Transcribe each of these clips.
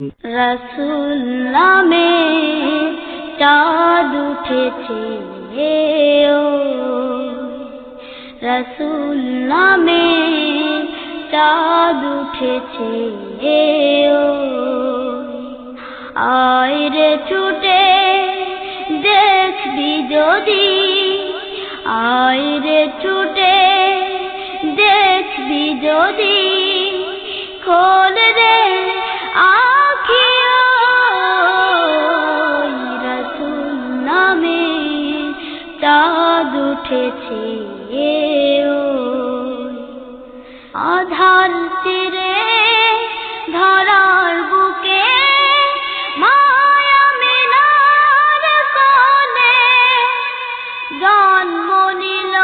রসুল নামে চাঁদ উঠেছে রসুল নামে চাঁদ উঠেছে আয় ছুটে দেখবি যদি, আয় রে ছুটে দেখবি যদি, খোল রে আখিও উঠেছে আধার চিরে ধরার বুকে মায়া মিনার কোণে জন্ম নিল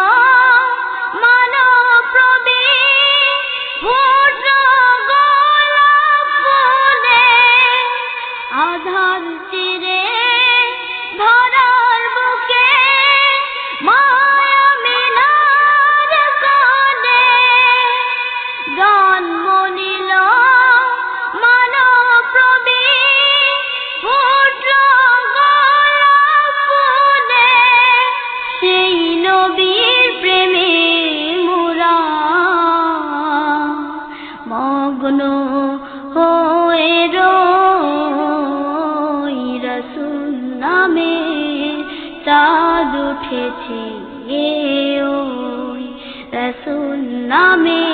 উঠেছে ওই রসুল নামে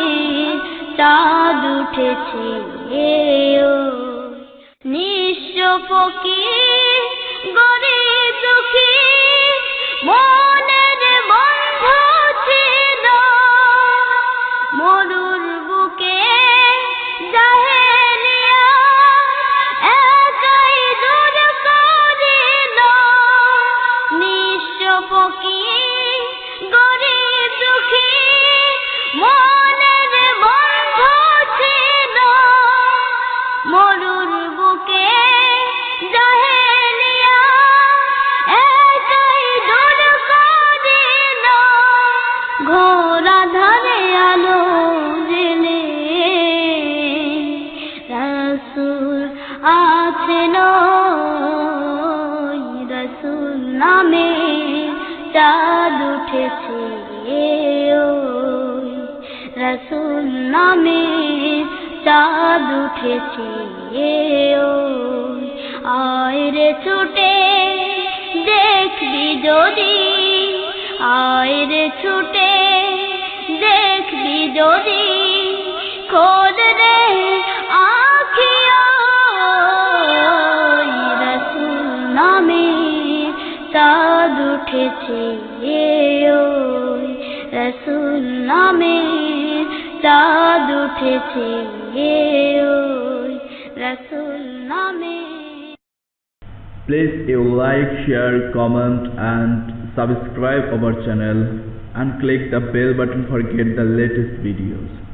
চাঁদ উঠেছে নিঃস্ব ফকির গরিব দুঃখী ঘোরা ধারে আলো জেলে। রসুল আছেন রসুল নামে চাঁদ উঠেছে রসুল নামে চাঁদ উঠেছে আয় রে ছুটে, দেখবি যদি আয় রে ছুটে দেখবি যদি খোদ রে আখিও রসুল নামে চাঁদ উঠেছে ওই রসুল নামে চাঁদ উঠেছে নামে। Please you like, share, comment and subscribe our channel and click the bell button for get the latest videos.